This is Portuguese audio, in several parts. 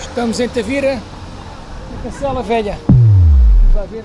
Estamos em Tavira, na Cancela Velha. Vamos lá ver.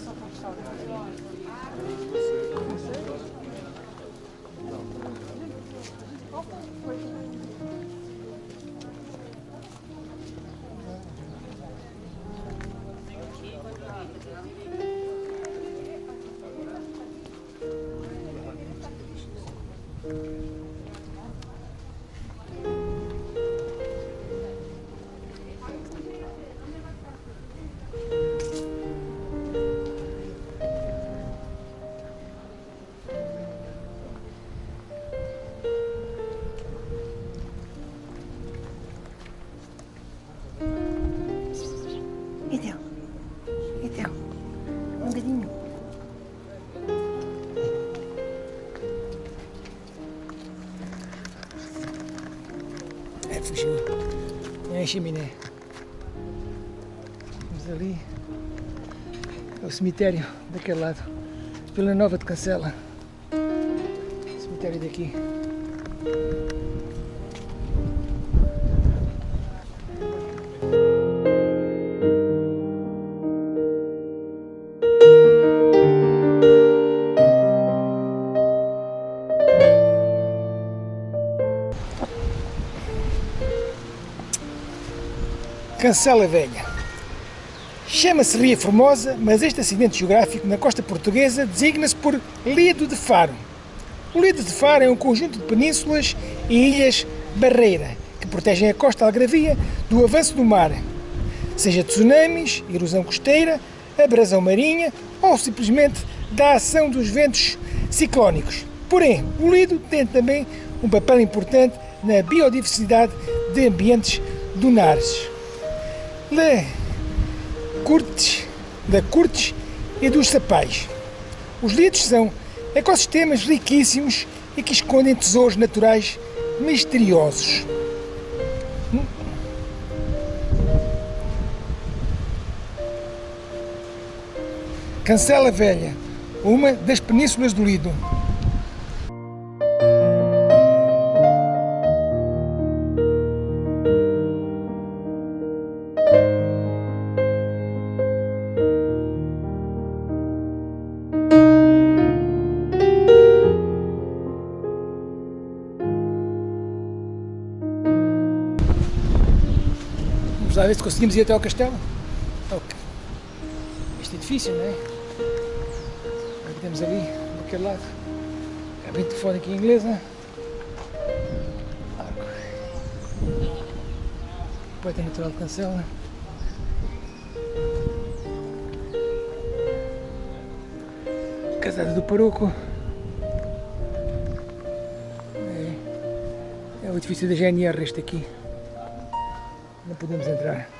Então, chaminé. Vamos ali. É o cemitério daquele lado. Vila Nova de Cancela. Cemitério daqui. Cancela Velha. Chama-se Ria Formosa, mas este acidente geográfico na costa portuguesa designa-se por Lido de Faro. O Lido de Faro é um conjunto de penínsulas e ilhas barreira que protegem a costa algravia do avanço do mar, seja tsunamis, erosão costeira, abrasão marinha ou simplesmente da ação dos ventos ciclónicos. Porém, o Lido tem também um papel importante na biodiversidade de ambientes dunares. Le Curtes, da Curtes e dos Sapais. Os lidos são ecossistemas riquíssimos e que escondem tesouros naturais misteriosos. Cancela Velha, uma das penínsulas do Lido. Vamos lá ver se conseguimos ir até ao castelo. Este edifício, não é? Aqui temos ali, daquele lado. Cabine não é? Arco. Poeta natural de Cancela. Casada do Paroco. É, é o edifício da GNR este aqui. Não podemos entrar.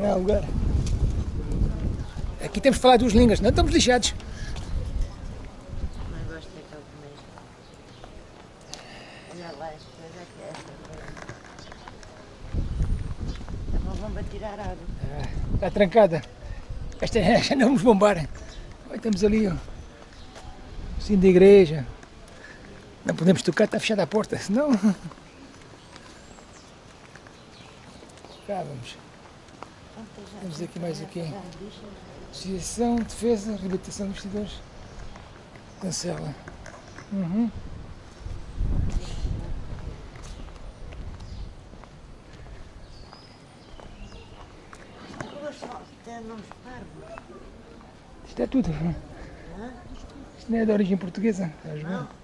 Não lugar. Aqui temos que falar duas línguas, não estamos lixados. Gosto daquele lá, que é essa. É uma bomba tirar água. Está trancada. Esta já não vamos bombar. Olha, temos ali o sino da igreja. Não podemos tocar, está fechada a porta, senão. Cá vamos. Temos aqui mais o quê? Associação, Defesa, Reabilitação de Investidores. Cancela. Uhum. Isto é tudo. Isto não é de origem portuguesa. Estás ver? Não.